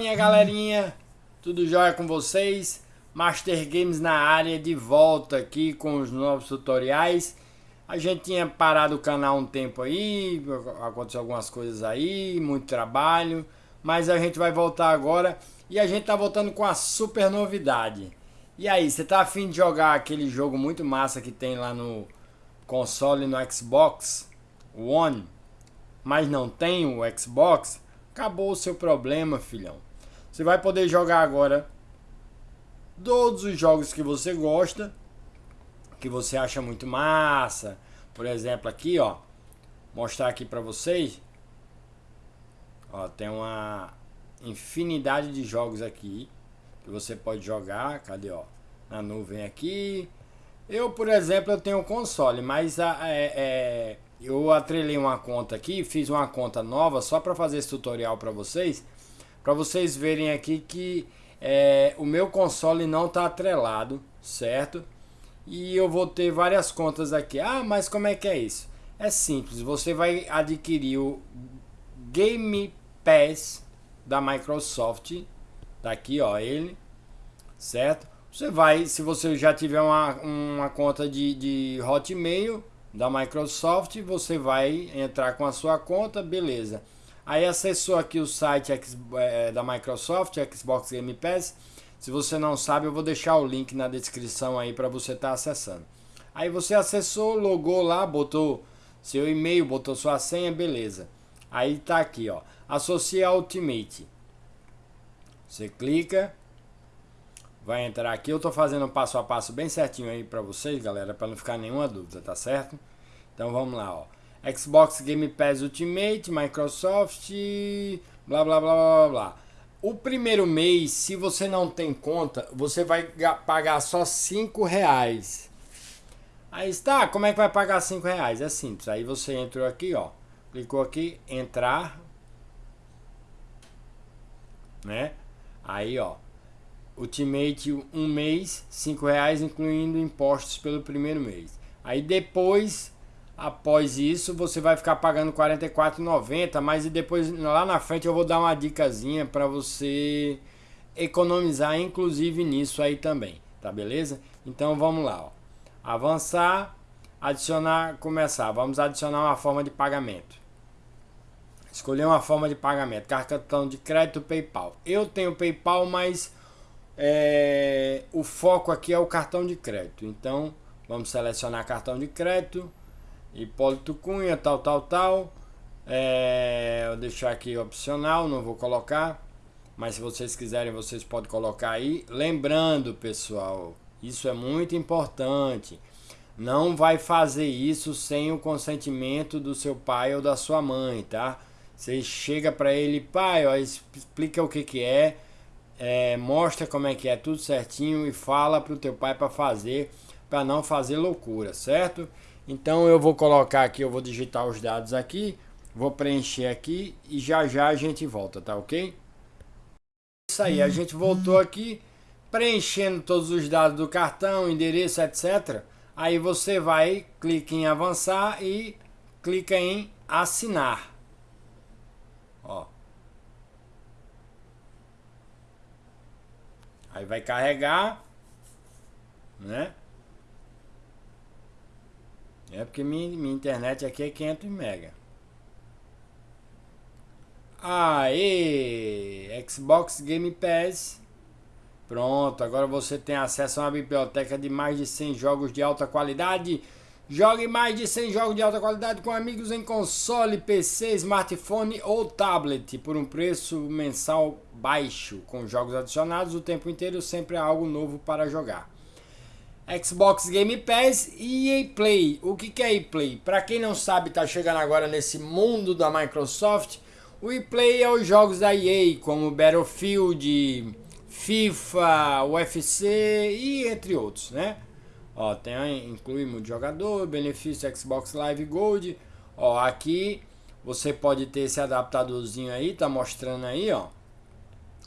Minha galerinha, tudo jóia com vocês? Master Games na área de volta aqui com os novos tutoriais. A gente tinha parado o canal um tempo aí, aconteceu algumas coisas aí, muito trabalho, mas a gente vai voltar agora e a gente tá voltando com a super novidade. E aí, você tá afim de jogar aquele jogo muito massa que tem lá no console no Xbox One, mas não tem o Xbox? Acabou o seu problema, filhão. Você vai poder jogar agora todos os jogos que você gosta, que você acha muito massa. Por exemplo, aqui, ó, mostrar aqui para vocês. Ó, tem uma infinidade de jogos aqui que você pode jogar. Cadê, ó? Na nuvem aqui. Eu, por exemplo, eu tenho um console, mas a, é, é eu atrelei uma conta aqui, fiz uma conta nova só para fazer esse tutorial para vocês, para vocês verem aqui que é, o meu console não está atrelado, certo? E eu vou ter várias contas aqui. Ah, mas como é que é isso? É simples, você vai adquirir o Game Pass da Microsoft, tá aqui ó, ele, certo? Você vai, se você já tiver uma, uma conta de, de Hotmail, da Microsoft, você vai entrar com a sua conta, beleza. Aí acessou aqui o site é, da Microsoft, Xbox Game Pass. Se você não sabe, eu vou deixar o link na descrição aí para você estar tá acessando. Aí você acessou, logou lá, botou seu e-mail, botou sua senha, beleza. Aí tá aqui, ó, associar Ultimate. Você clica, vai entrar aqui. Eu tô fazendo passo a passo bem certinho aí para vocês, galera, para não ficar nenhuma dúvida, tá certo? Então vamos lá, ó. Xbox Game Pass Ultimate, Microsoft, blá blá blá blá blá. O primeiro mês, se você não tem conta, você vai pagar só 5 reais. Aí está, como é que vai pagar 5 reais? É simples, aí você entrou aqui, ó. Clicou aqui, entrar. Né? Aí, ó. Ultimate um mês, 5 reais, incluindo impostos pelo primeiro mês. Aí depois, após isso, você vai ficar pagando R$ 44,90, mas e depois lá na frente eu vou dar uma dicasinha para você economizar, inclusive nisso aí também, tá beleza? Então vamos lá, ó. avançar, adicionar, começar. Vamos adicionar uma forma de pagamento. Escolher uma forma de pagamento, cartão de crédito, PayPal. Eu tenho PayPal, mas é, o foco aqui é o cartão de crédito. Então, vamos selecionar cartão de crédito. Hipólito Cunha, tal, tal, tal. É, vou deixar aqui opcional, não vou colocar. Mas se vocês quiserem, vocês podem colocar aí. Lembrando, pessoal, isso é muito importante. Não vai fazer isso sem o consentimento do seu pai ou da sua mãe, tá? Você chega para ele, pai, ó, explica o que que é é, mostra como é que é tudo certinho e fala para o teu pai para fazer, para não fazer loucura, certo? Então eu vou colocar aqui, eu vou digitar os dados aqui, vou preencher aqui e já já a gente volta, tá ok? Isso aí, a gente voltou aqui, preenchendo todos os dados do cartão, endereço, etc. Aí você vai, clica em avançar e clica em assinar. Ó, Aí vai carregar, né? É porque minha, minha internet aqui é 500 mega. Aê! Xbox Game Pass. Pronto, agora você tem acesso a uma biblioteca de mais de 100 jogos de alta qualidade Jogue mais de 100 jogos de alta qualidade com amigos em console, PC, smartphone ou tablet por um preço mensal baixo, com jogos adicionados o tempo inteiro, sempre há algo novo para jogar. Xbox Game Pass e EA Play. O que é EA Play? Para quem não sabe, está chegando agora nesse mundo da Microsoft, o EA Play é os jogos da EA, como Battlefield, FIFA, UFC e entre outros, né? Ó, tem, inclui multijogador, benefício Xbox Live Gold. Ó, aqui você pode ter esse adaptadorzinho aí, tá mostrando aí, ó.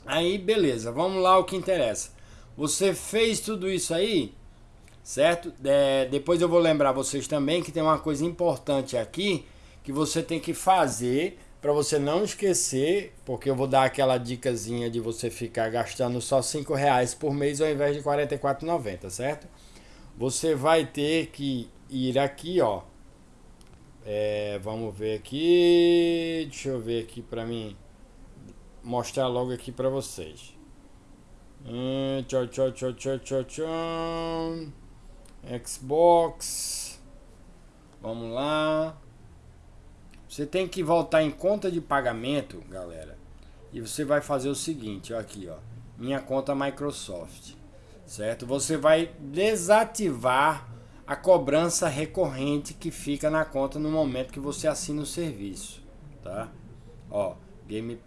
Aí, beleza, vamos lá o que interessa. Você fez tudo isso aí, certo? É, depois eu vou lembrar vocês também que tem uma coisa importante aqui que você tem que fazer para você não esquecer, porque eu vou dar aquela dicasinha de você ficar gastando só 5 reais por mês ao invés de R$ 44,90, certo? Você vai ter que ir aqui, ó. É, vamos ver aqui, deixa eu ver aqui para mim mostrar logo aqui para vocês. Hum, tchau, tchau, tchau, tchau, tchau, tchau. Xbox. Vamos lá. Você tem que voltar em conta de pagamento, galera. E você vai fazer o seguinte, ó, aqui, ó. Minha conta Microsoft. Certo? Você vai desativar a cobrança recorrente que fica na conta no momento que você assina o serviço, tá? Ó, Game,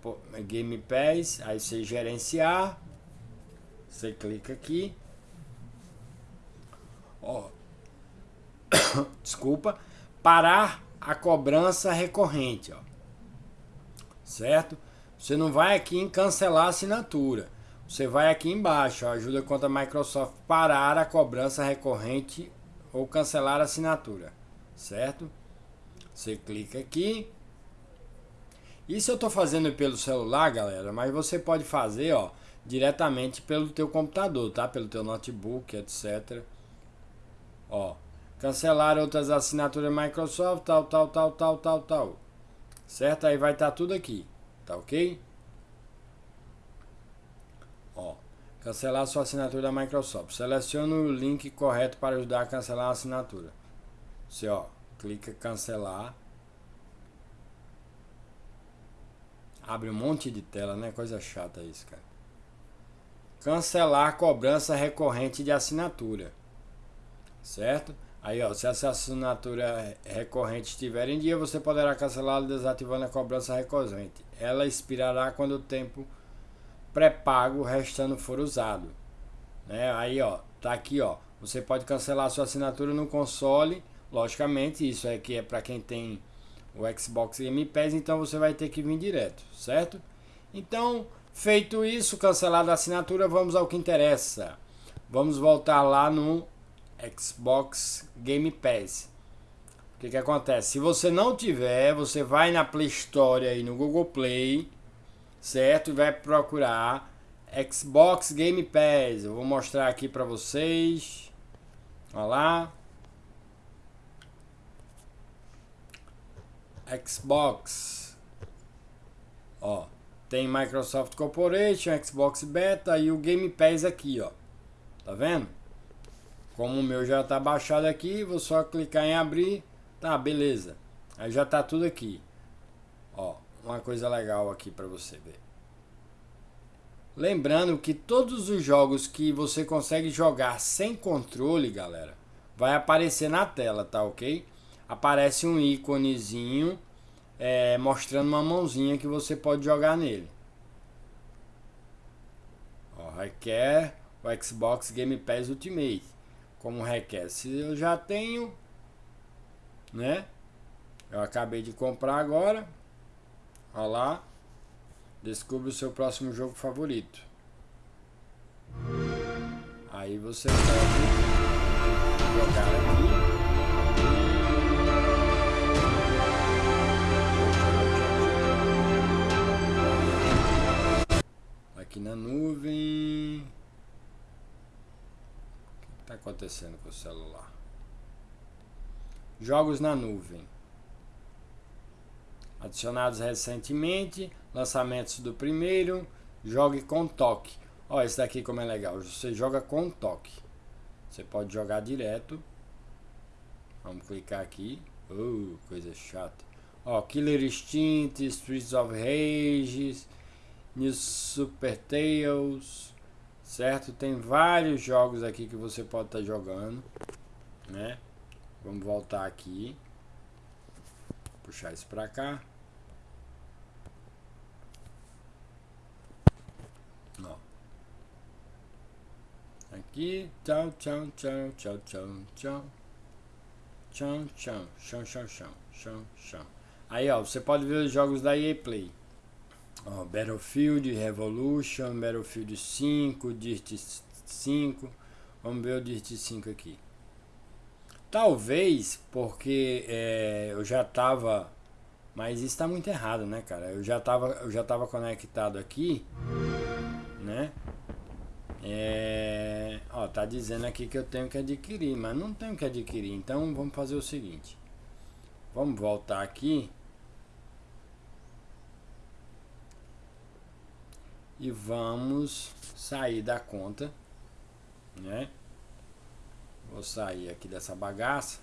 Game Pass, aí você gerenciar, você clica aqui, ó, desculpa, parar a cobrança recorrente, ó. Certo? Você não vai aqui em cancelar assinatura. Você vai aqui embaixo, ó, ajuda contra a Microsoft parar a cobrança recorrente ou cancelar a assinatura, certo? Você clica aqui. Isso eu estou fazendo pelo celular, galera, mas você pode fazer, ó, diretamente pelo teu computador, tá? Pelo teu notebook, etc. Ó, Cancelar outras assinaturas Microsoft, tal, tal, tal, tal, tal, tal. Certo? Aí vai estar tá tudo aqui. Tá ok? Ó, cancelar sua assinatura da Microsoft. Selecione o link correto para ajudar a cancelar a assinatura. Você, ó, clica cancelar. Abre um monte de tela, né? Coisa chata isso, cara. Cancelar cobrança recorrente de assinatura. Certo? Aí, ó, se essa assinatura recorrente estiver em dia, você poderá cancelá-la desativando a cobrança recorrente. Ela expirará quando o tempo pré-pago restando for usado. Né? Aí, ó, tá aqui, ó. Você pode cancelar sua assinatura no console. Logicamente, isso aqui é para quem tem o Xbox Game Pass, então você vai ter que vir direto, certo? Então, feito isso, cancelada a assinatura, vamos ao que interessa. Vamos voltar lá no Xbox Game Pass. O que, que acontece? Se você não tiver, você vai na Play Store aí no Google Play, certo? E vai procurar Xbox Game Pass. Eu vou mostrar aqui para vocês. Olha lá. Xbox. Ó, tem Microsoft Corporation, Xbox Beta e o Game Pass aqui, ó. Tá vendo? Como o meu já está baixado aqui, vou só clicar em abrir. Tá, beleza. Aí já está tudo aqui. Ó, uma coisa legal aqui para você ver. Lembrando que todos os jogos que você consegue jogar sem controle, galera, vai aparecer na tela, tá ok? Aparece um íconezinho é, mostrando uma mãozinha que você pode jogar nele. Ó, requer o Xbox Game Pass Ultimate como requer. Se eu já tenho, né? Eu acabei de comprar agora. Olha lá. Descubra o seu próximo jogo favorito. Aí você pode jogar aqui. Aqui na nuvem acontecendo com o celular? Jogos na nuvem. Adicionados recentemente, lançamentos do primeiro, jogue com toque. Olha esse daqui como é legal, você joga com toque. Você pode jogar direto. Vamos clicar aqui. Uh, coisa chata. Ó, Killer Instinct, Streets of Rage, New Super Tales, certo? Tem vários jogos aqui que você pode estar tá jogando, né? Vamos voltar aqui, puxar isso para cá. Ó. Aqui, tchau, tchau, tchau, tchau, tchau, tchau. Chão, chão, chão, chão, chão. Aí, ó, você pode ver os jogos da EA Play. Battlefield, Revolution, Battlefield 5, Dirt 5. Vamos ver o Dirt 5 aqui. Talvez porque é, eu já estava Mas isso tá muito errado, né, cara? Eu já tava, eu já tava conectado aqui, né? É, ó, tá dizendo aqui que eu tenho que adquirir, mas não tenho que adquirir. Então vamos fazer o seguinte. Vamos voltar aqui. E vamos sair da conta, né? Vou sair aqui dessa bagaça.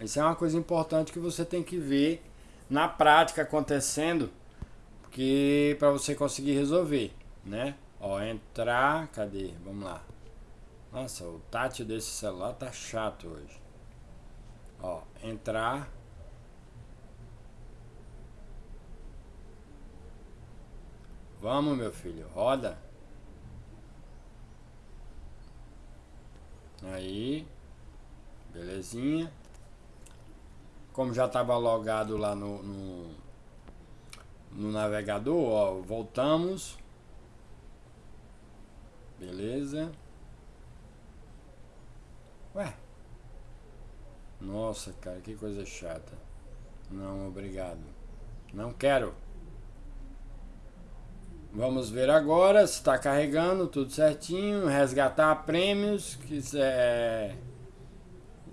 Isso é uma coisa importante que você tem que ver na prática acontecendo, porque para você conseguir resolver, né? Ó, entrar, cadê? Vamos lá. Nossa, o tátil desse celular tá chato hoje. Ó, entrar. Vamos, meu filho, roda. Aí, belezinha. Como já estava logado lá no, no, no navegador, ó, voltamos. Beleza. Ué. Nossa, cara, que coisa chata. Não, obrigado. Não quero. Vamos ver agora se está carregando tudo certinho. Resgatar prêmios. Quiser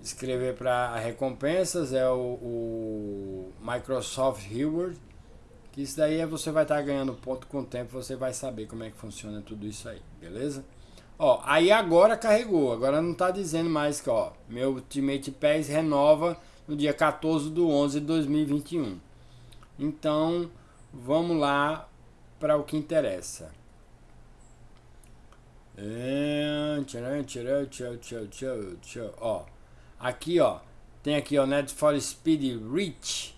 escrever para recompensas é o, o, Microsoft Reward. Que isso daí é você vai estar tá ganhando ponto com o tempo. Você vai saber como é que funciona tudo isso aí. Beleza? Ó, aí agora carregou, agora não tá dizendo mais que, ó, meu Ultimate Pass renova no dia 14 do 11 de 2021. Então, vamos lá para o que interessa. Ó, aqui, ó, tem aqui, ó, Net for Speed Reach.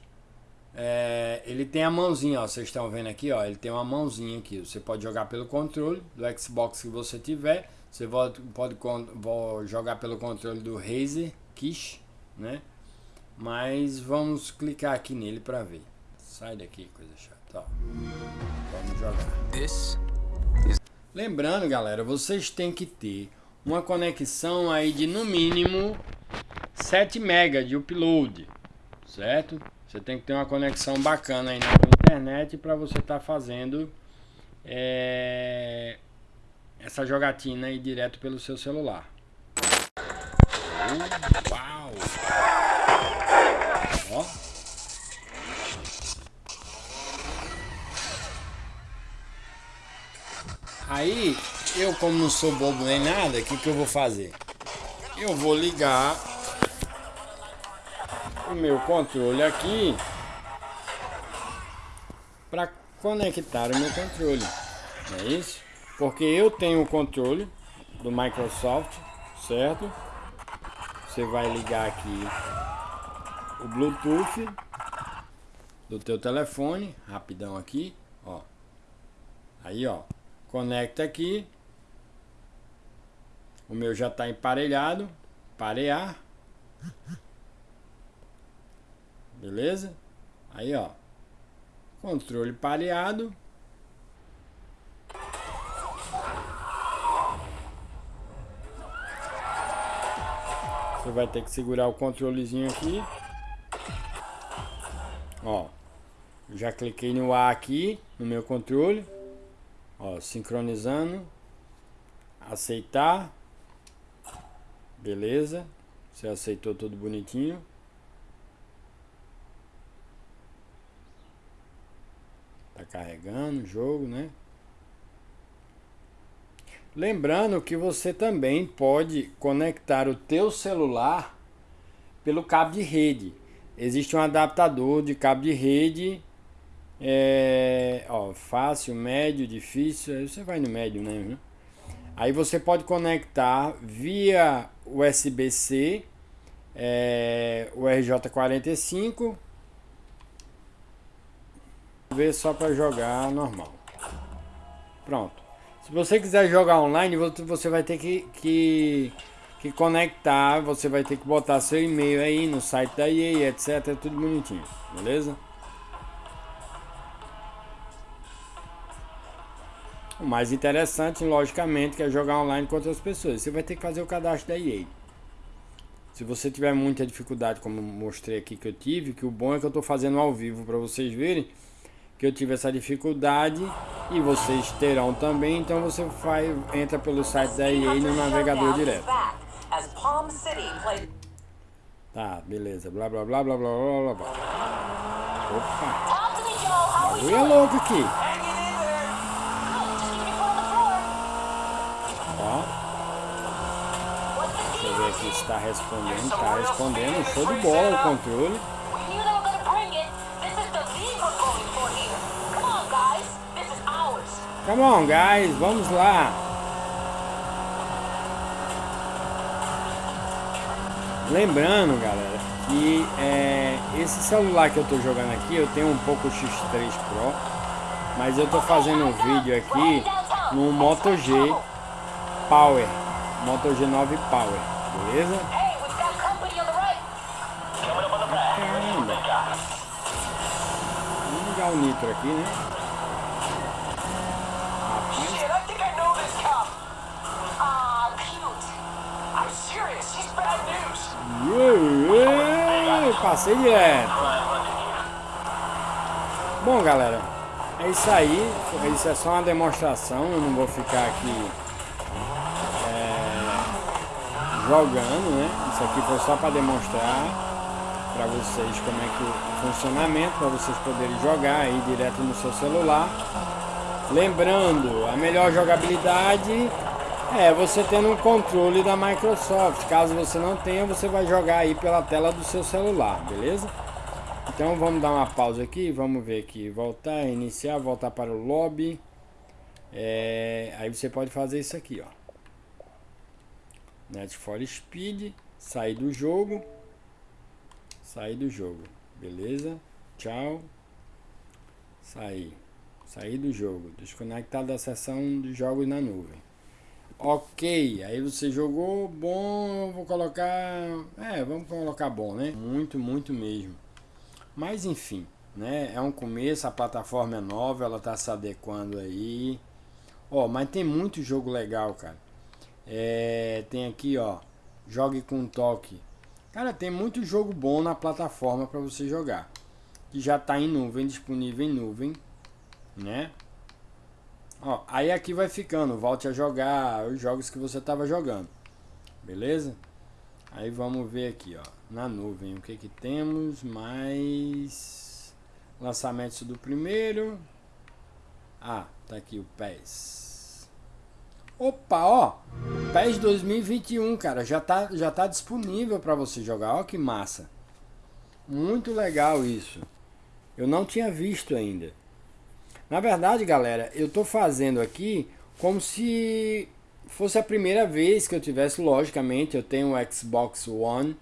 É, ele tem a mãozinha, ó, vocês estão vendo aqui, ó, ele tem uma mãozinha aqui. Você pode jogar pelo controle do Xbox que você tiver você pode, pode jogar pelo controle do Razer Kish, né? Mas vamos clicar aqui nele para ver. Sai daqui, coisa chata. Ó. Vamos jogar. Lembrando, galera, vocês têm que ter uma conexão aí de no mínimo 7 MB de upload, certo? Você tem que ter uma conexão bacana aí na internet para você estar tá fazendo é, essa jogatina aí direto pelo seu celular. Uau! Aí, eu como não sou bobo nem nada, o que, que eu vou fazer? Eu vou ligar o meu controle aqui para conectar o meu controle. É isso? Porque eu tenho o controle do Microsoft, certo? Você vai ligar aqui o Bluetooth do teu telefone, rapidão aqui, ó. Aí, ó, conecta aqui. O meu já está emparelhado, parear. Beleza? Aí, ó, controle pareado. Você vai ter que segurar o controlezinho aqui. Ó. Já cliquei no A aqui, no meu controle. Ó, sincronizando. Aceitar. Beleza. Você aceitou tudo bonitinho. Tá carregando o jogo, né? Lembrando que você também pode conectar o teu celular pelo cabo de rede. Existe um adaptador de cabo de rede, é, ó, fácil, médio, difícil, aí você vai no médio, né? Aí você pode conectar via USB-C, é, o RJ45, ver só para jogar normal. Pronto. Se você quiser jogar online, você vai ter que, que, que conectar, você vai ter que botar seu e-mail aí no site da EA, etc. Tudo bonitinho, beleza? O mais interessante, logicamente, é jogar online com outras pessoas. Você vai ter que fazer o cadastro da EA. Se você tiver muita dificuldade, como mostrei aqui que eu tive, que o bom é que eu estou fazendo ao vivo para vocês verem que eu tive essa dificuldade e vocês terão também, então você vai, entra pelo site da EA no navegador direto. Tá, beleza, blá blá blá blá blá blá blá. Opa! Bagulho é louco aqui. Está respondendo. Está respondendo. Show de bola o controle. Come on, guys. Vamos lá. Lembrando, galera, que é, esse celular que eu estou jogando aqui, eu tenho um pouco X3 Pro, mas eu estou fazendo um vídeo aqui no Moto G Power, Moto G9 Power. Beleza? Caramba. Vamos ligar o nitro aqui, né? Rapaz. passei direto. Bom, galera, é isso aí. Isso é só uma demonstração. Eu não vou ficar aqui jogando, né? Isso aqui foi só para demonstrar para vocês como é que o funcionamento, para vocês poderem jogar aí direto no seu celular. Lembrando, a melhor jogabilidade é você tendo um controle da Microsoft. Caso você não tenha, você vai jogar aí pela tela do seu celular, beleza? Então vamos dar uma pausa aqui, vamos ver aqui, voltar, iniciar, voltar para o lobby. É, aí você pode fazer isso aqui, ó. Net for Speed, sair do jogo, sair do jogo, beleza? Tchau, sair, sair do jogo, desconectar da seção de jogos na nuvem. Ok, aí você jogou, bom, vou colocar, é, vamos colocar bom, né? Muito, muito mesmo. Mas enfim, né? É um começo, a plataforma é nova, ela tá se adequando aí. Ó, mas tem muito jogo legal, cara. É, tem aqui, ó, jogue com toque. Cara, tem muito jogo bom na plataforma para você jogar. Que já está em nuvem, disponível em nuvem, né? Ó, aí aqui vai ficando, volte a jogar os jogos que você estava jogando. Beleza? Aí vamos ver aqui, ó, na nuvem, o que que temos? Mais lançamentos do primeiro. Ah, tá aqui o PES. Opa, ó, PES 2021, cara, já tá, já tá disponível para você jogar, ó que massa. Muito legal isso. Eu não tinha visto ainda. Na verdade, galera, eu tô fazendo aqui como se fosse a primeira vez que eu tivesse, logicamente, eu tenho o Xbox One,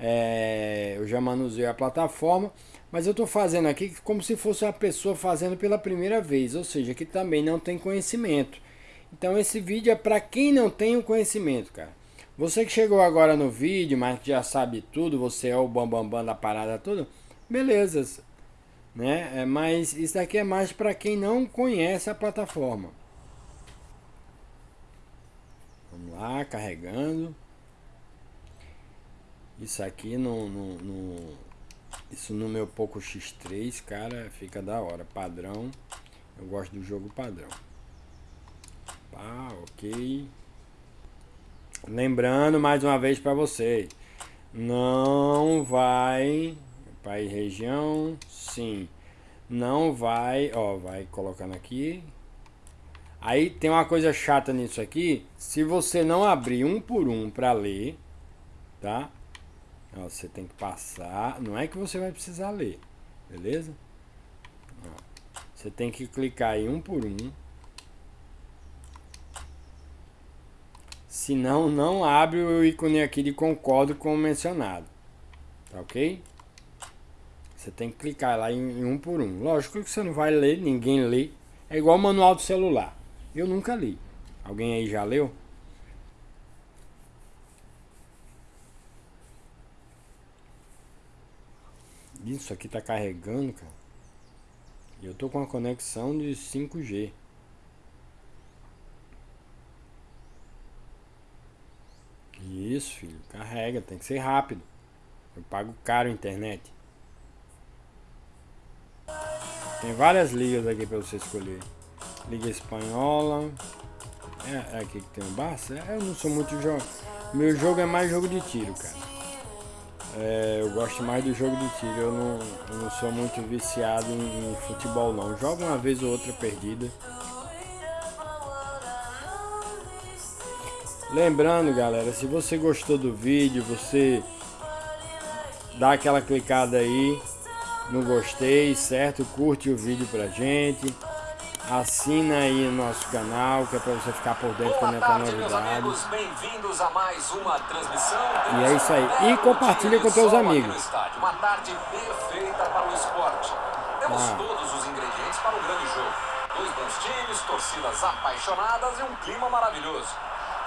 é, eu já manuseei a plataforma, mas eu tô fazendo aqui como se fosse uma pessoa fazendo pela primeira vez, ou seja, que também não tem conhecimento. Então esse vídeo é para quem não tem o conhecimento, cara. Você que chegou agora no vídeo, mas que já sabe tudo, você é o bambambam bam, bam da parada toda, beleza. Né? É, mas isso daqui é mais para quem não conhece a plataforma. Vamos lá, carregando. Isso aqui no, no, no, isso no meu Poco X3, cara, fica da hora. Padrão. Eu gosto do jogo padrão. Ah, ok. Lembrando mais uma vez para vocês, não vai país região, sim. Não vai, ó, vai colocando aqui. Aí tem uma coisa chata nisso aqui, se você não abrir um por um para ler, tá? Ó, você tem que passar, não é que você vai precisar ler, beleza? Ó, você tem que clicar aí um por um. Senão, não abre o ícone aqui de concordo com o mencionado. Tá ok? Você tem que clicar lá em, em um por um. Lógico que você não vai ler, ninguém lê. É igual o manual do celular. Eu nunca li. Alguém aí já leu? Isso aqui tá carregando, cara. Eu tô com a conexão de 5G. Isso, filho. Carrega, tem que ser rápido. Eu pago caro a internet. Tem várias ligas aqui para você escolher. Liga Espanhola. É, é aqui que tem o Barça? É, eu não sou muito jogo. Meu jogo é mais jogo de tiro, cara. É, eu gosto mais do jogo de tiro. Eu não, eu não sou muito viciado em, em futebol, não. Jogo uma vez ou outra perdida. Lembrando, galera, se você gostou do vídeo, você dá aquela clicada aí no gostei, certo? Curte o vídeo pra gente. Assina aí o nosso canal, que é para você ficar por dentro quando entrar novidades. Bem-vindos a mais uma transmissão. E é isso aí. E compartilha com teus amigos. Uma tarde perfeita para o esporte. Temos ah. todos os ingredientes para o grande jogo. Dois bons times, torcidas apaixonadas e um clima maravilhoso.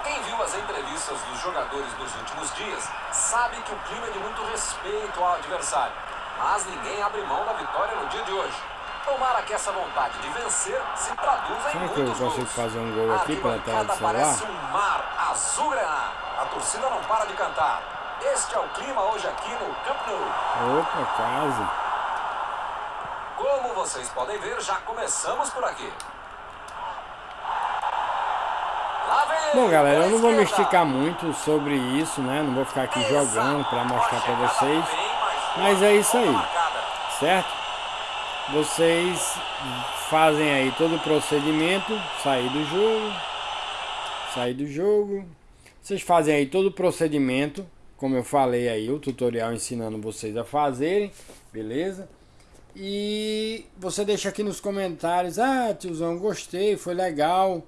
Quem viu as entrevistas dos jogadores nos últimos dias sabe que o clima é de muito respeito ao adversário. Mas ninguém abre mão da vitória no dia de hoje. Tomara que essa vontade de vencer se traduza Será em que eu consigo gols. fazer um gol aqui pela tela do celular? parece um mar azul A torcida não para de cantar. Este é o clima hoje aqui no Camp Nou. Opa, quase. Como vocês podem ver, já começamos por aqui. Bom, galera, eu não vou me esticar muito sobre isso, né? Não vou ficar aqui jogando para mostrar para vocês. Mas é isso aí, certo? vocês fazem aí todo o procedimento, sair do jogo, sair do jogo. Vocês fazem aí todo o procedimento, como eu falei aí, o tutorial ensinando vocês a fazerem, beleza? E você deixa aqui nos comentários, ah, tiozão, gostei, foi legal,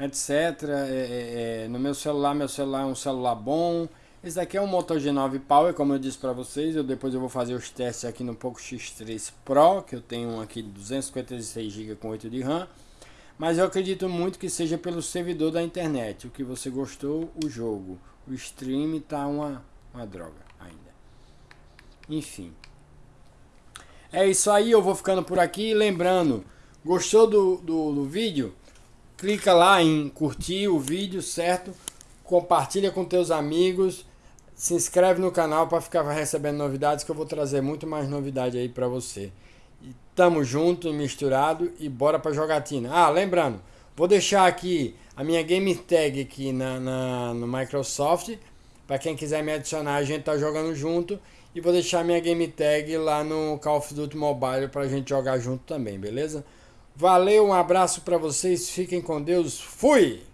etc. É, é, é, no meu celular, meu celular é um celular bom, esse daqui é um Moto G9 Power, como eu disse para vocês. Eu depois eu vou fazer os testes aqui no Poco X3 Pro, que eu tenho um aqui de 256 GB com 8 de RAM. Mas eu acredito muito que seja pelo servidor da internet. O que você gostou, o jogo. O stream tá uma, uma droga ainda. Enfim. É isso aí, eu vou ficando por aqui. Lembrando, gostou do, do, do vídeo? Clica lá em curtir o vídeo, certo? Compartilha com teus amigos se inscreve no canal para ficar recebendo novidades que eu vou trazer muito mais novidade aí para você. E tamo junto misturado e bora para jogatina. Ah, lembrando, vou deixar aqui a minha game tag aqui na, na no Microsoft para quem quiser me adicionar, a gente tá jogando junto e vou deixar minha game tag lá no Call of Duty Mobile para a gente jogar junto também, beleza? Valeu, um abraço para vocês, fiquem com Deus, fui!